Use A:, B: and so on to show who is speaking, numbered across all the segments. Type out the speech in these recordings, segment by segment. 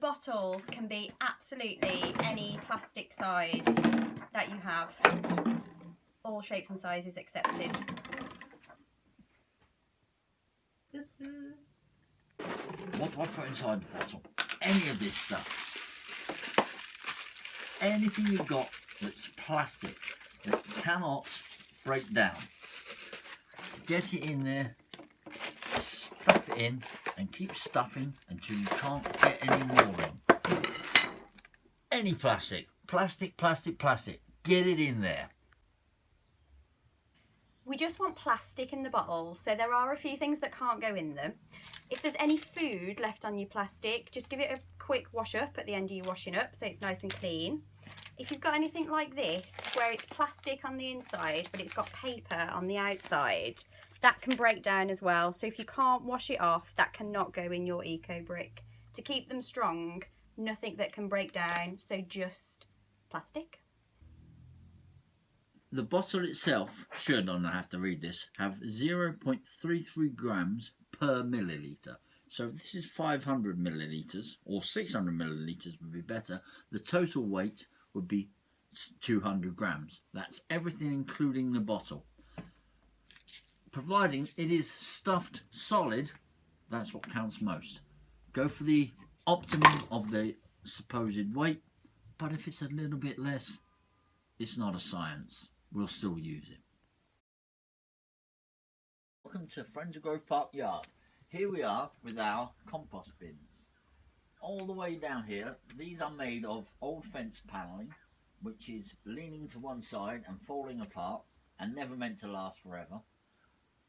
A: Bottles can be absolutely any plastic size that you have. All shapes and sizes accepted.
B: What do I put inside the bottle? Any of this stuff. Anything you've got that's plastic that cannot break down. Get it in there, stuff it in, and keep stuffing until you can't get any more in. Any plastic, plastic, plastic, plastic, get it in there.
A: We just want plastic in the bottles, so there are a few things that can't go in them. If there's any food left on your plastic, just give it a quick wash up at the end of your washing up so it's nice and clean. If you've got anything like this, where it's plastic on the inside, but it's got paper on the outside, that can break down as well. So if you can't wash it off, that cannot go in your eco brick. To keep them strong, nothing that can break down, so just plastic.
B: The bottle itself should, and I have to read this, have 0.33 grams per milliliter. So if this is 500 milliliters or 600 milliliters would be better, the total weight would be 200 grams. That's everything including the bottle. Providing it is stuffed solid, that's what counts most. Go for the optimum of the supposed weight, but if it's a little bit less, it's not a science. We'll still use it. Welcome to Friends of Grove Park Yard. Here we are with our compost bins. All the way down here, these are made of old fence panelling, which is leaning to one side and falling apart and never meant to last forever.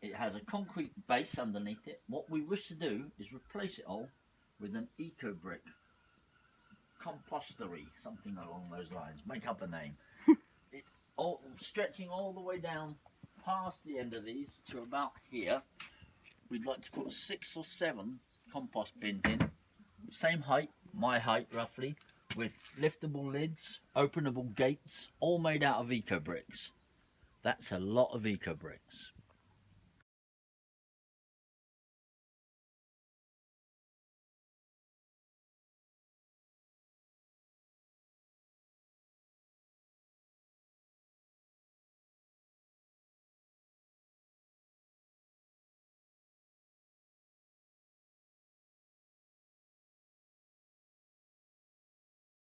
B: It has a concrete base underneath it. What we wish to do is replace it all with an eco brick compostery, something along those lines. Make up a name. it all stretching all the way down past the end of these to about here. We'd like to put six or seven compost bins in, same height, my height roughly, with liftable lids, openable gates, all made out of eco bricks. That's a lot of eco bricks.